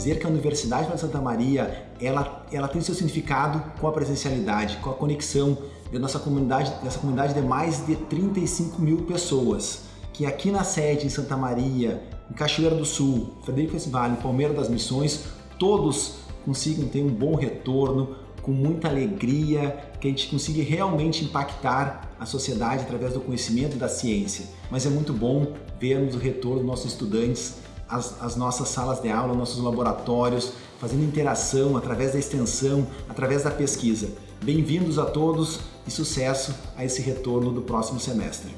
dizer que a Universidade de Santa Maria ela, ela tem seu significado com a presencialidade, com a conexão da nossa comunidade, dessa comunidade de mais de 35 mil pessoas, que aqui na sede em Santa Maria, em Cachoeira do Sul, Frederico Vale, Palmeira das Missões, todos consigam ter um bom retorno, com muita alegria, que a gente consiga realmente impactar a sociedade através do conhecimento da ciência. Mas é muito bom vermos o retorno dos nossos estudantes às, às nossas salas de aula, nossos laboratórios, fazendo interação através da extensão, através da pesquisa. Bem-vindos a todos e sucesso a esse retorno do próximo semestre.